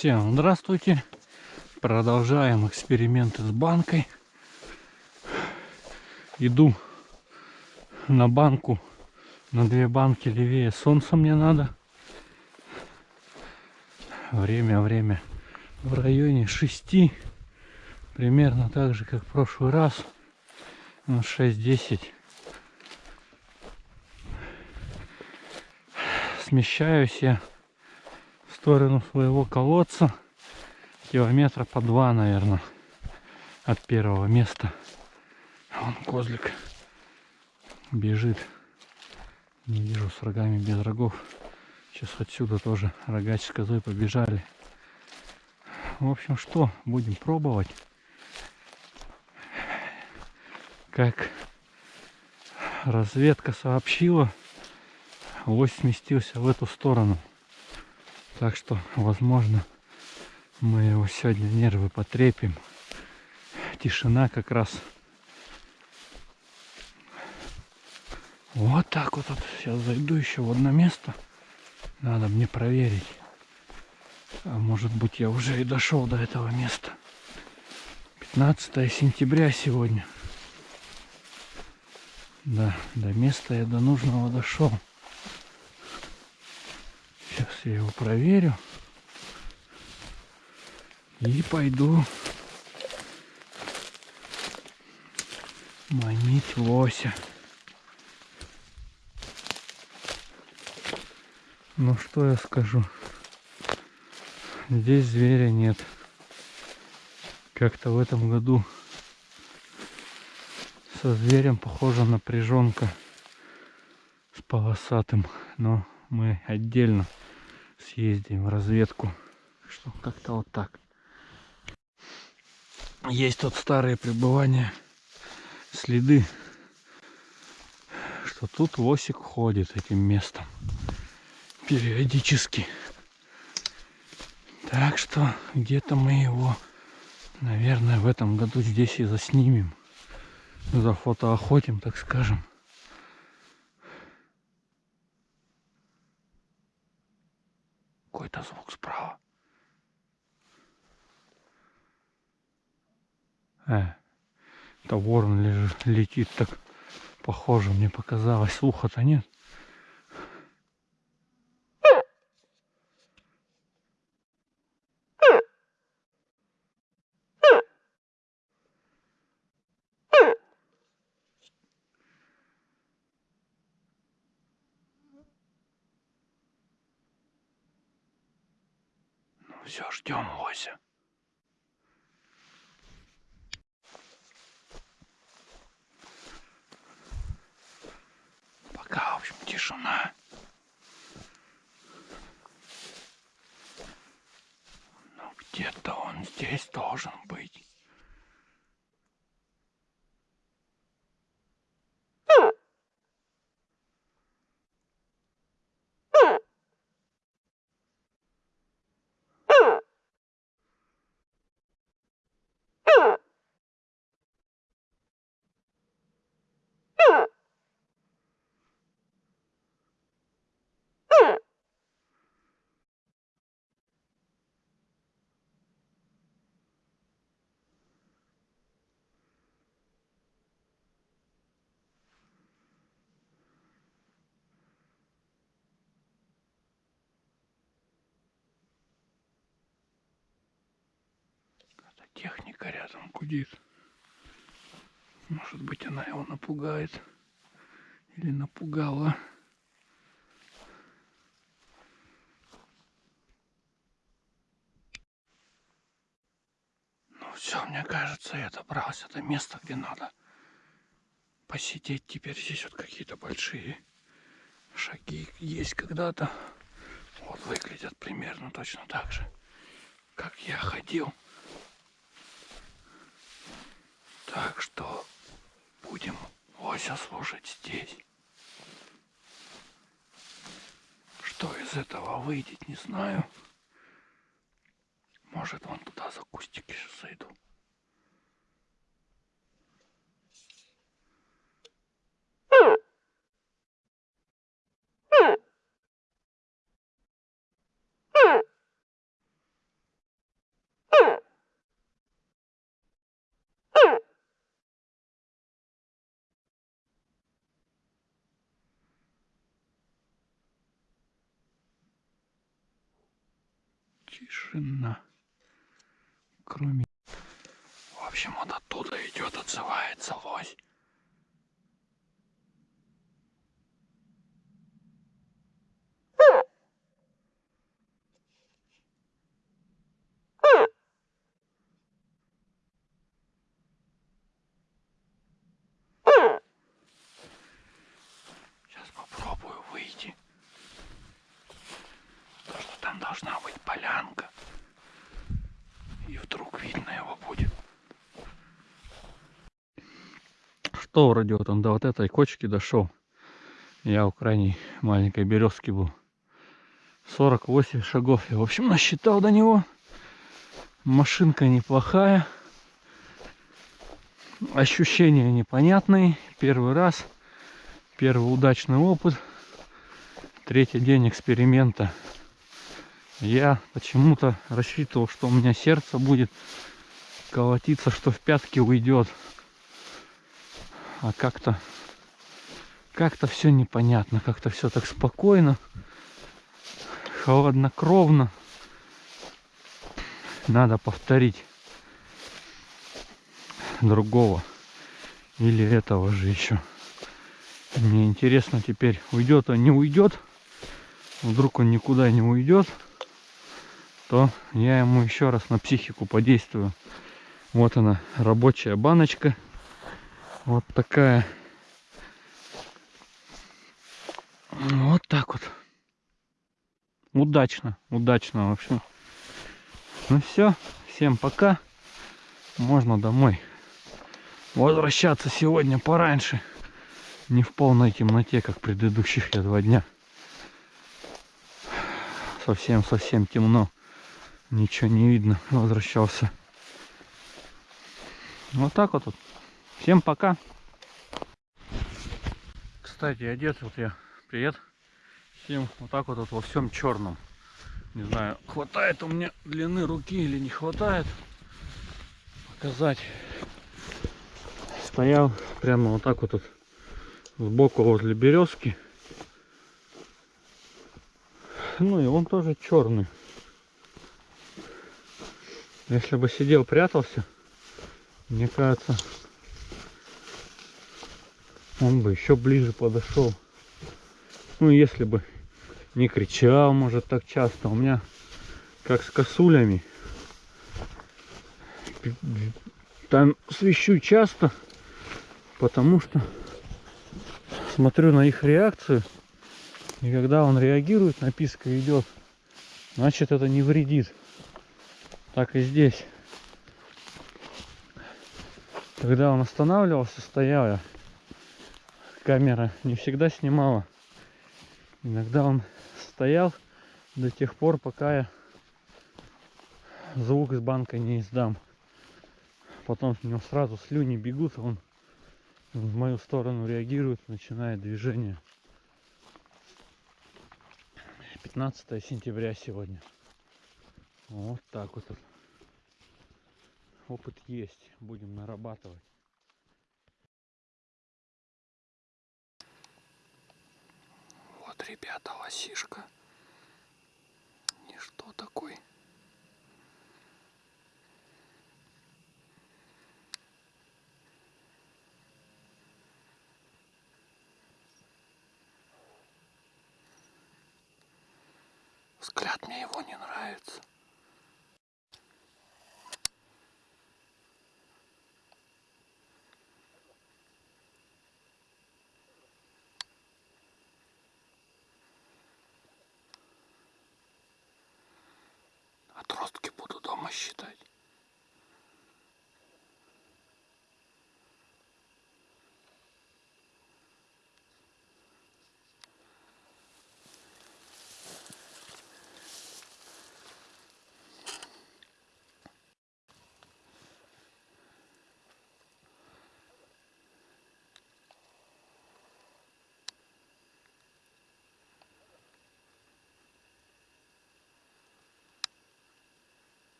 Всем здравствуйте. Продолжаем эксперименты с банкой. Иду на банку, на две банки левее солнца мне надо. Время, время в районе 6. Примерно так же, как в прошлый раз. 6-10. Смещаюсь я сторону своего колодца километра по два, наверное, от первого места. Вон козлик бежит. Не вижу с рогами без рогов. Сейчас отсюда тоже рогач с козой побежали. В общем, что, будем пробовать. Как разведка сообщила, лось сместился в эту сторону. Так что, возможно, мы его сегодня нервы потрепим. Тишина как раз. Вот так вот. Сейчас зайду еще в одно место. Надо мне проверить. А может быть я уже и дошел до этого места. 15 сентября сегодня. Да, до места я до нужного дошел. Я его проверю. И пойду манить лося. Ну что я скажу? Здесь зверя нет. Как-то в этом году со зверем похожа напряженка с полосатым. Но мы отдельно съездим в разведку. Что как-то вот так. Есть тут старые пребывания, следы, что тут лосик ходит этим местом периодически. Так что где-то мы его, наверное, в этом году здесь и заснимем. За фотоохотим, так скажем. Какой-то звук справа. Э, это ворон лежит, летит так похоже, мне показалось. Слуха-то нет. Ну все, ждем лося. Пока, в общем, тишина. Ну, где-то он здесь должен быть. техник. Техника рядом гудит. Может быть она его напугает. Или напугала. Ну все, мне кажется, я добрался до места, где надо посидеть. Теперь здесь вот какие-то большие шаги есть когда-то. Вот выглядят примерно точно так же, как я ходил. Так что будем лося слушать здесь. Что из этого выйдет, не знаю. Может, вон туда за кустики зайду. Тишина. Кроме... В общем, он оттуда идет, отзывается лось. Сейчас попробую выйти. То, что там должна быть полянка. И вдруг видно его будет. Что вроде вот он до вот этой кочки дошел. Я у крайней маленькой березки был. 48 шагов я, в общем, насчитал до него. Машинка неплохая. Ощущения непонятные. Первый раз. Первый удачный опыт. Третий день эксперимента. Я почему-то рассчитывал, что у меня сердце будет колотиться, что в пятки уйдет. А как-то как-то все непонятно, как-то все так спокойно, холоднокровно. Надо повторить другого или этого же еще. Мне интересно теперь, уйдет он, не уйдет. Вдруг он никуда не уйдет то я ему еще раз на психику подействую. Вот она, рабочая баночка. Вот такая. Вот так вот. Удачно, удачно, в общем. Ну все, всем пока. Можно домой возвращаться сегодня пораньше. Не в полной темноте, как предыдущих я два дня. Совсем-совсем темно. Ничего не видно. Возвращался. Вот так вот. Всем пока. Кстати, одет вот я. Привет. Всем вот так вот, вот во всем черном. Не знаю, хватает у меня длины руки или не хватает. Показать. Стоял прямо вот так вот, вот сбоку возле березки. Ну и он тоже черный. Если бы сидел, прятался, мне кажется, он бы еще ближе подошел. Ну, если бы не кричал, может, так часто. У меня, как с косулями, там свищу часто, потому что смотрю на их реакцию. И когда он реагирует, написка идет, значит это не вредит так и здесь. Когда он останавливался, стоял камера не всегда снимала. Иногда он стоял до тех пор, пока я звук из банка не издам. Потом у него сразу слюни бегут, он в мою сторону реагирует, начинает движение. 15 сентября сегодня. Вот так вот. Опыт есть. Будем нарабатывать. Вот, ребята, лосишка. Ничто такой. Взгляд мне его не нравится. Отростки буду дома считать.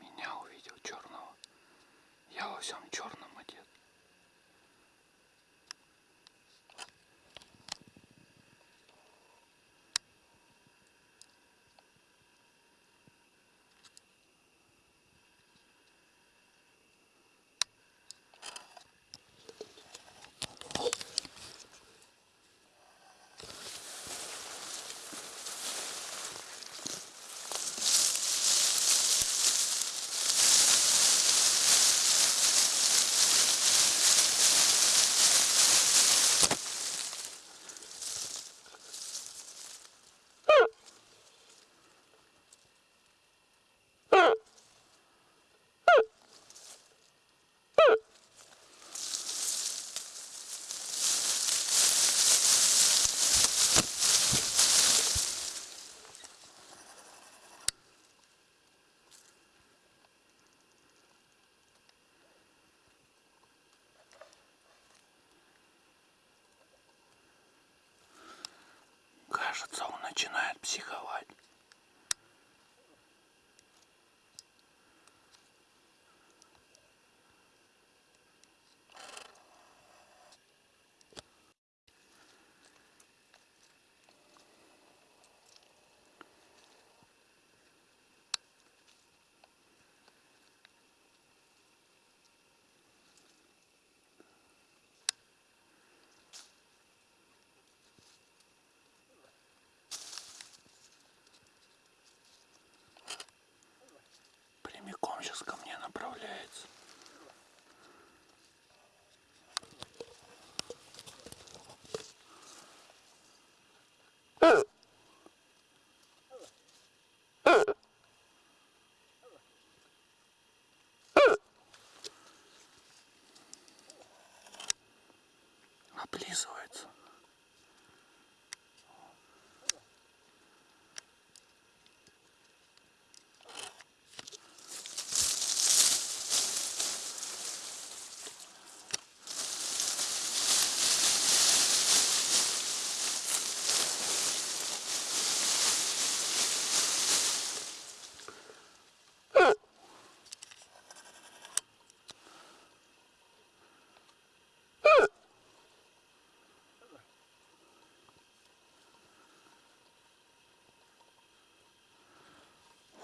Меня увидел черного. Я во всем черном одет. Начинает психовать. Сейчас ко мне направляется. Облизывается.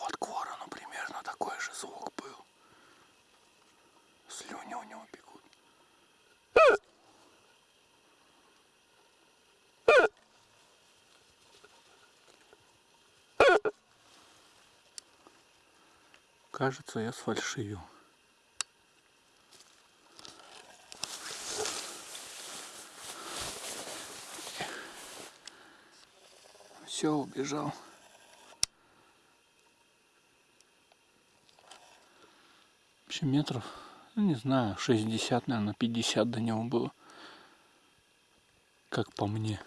Вот к ворону примерно такой же звук был. Слюни у него бегут. Кажется, я сфальшивил. Все, убежал. Вообще метров, ну не знаю, 60, наверное, 50 до него было. Как по мне.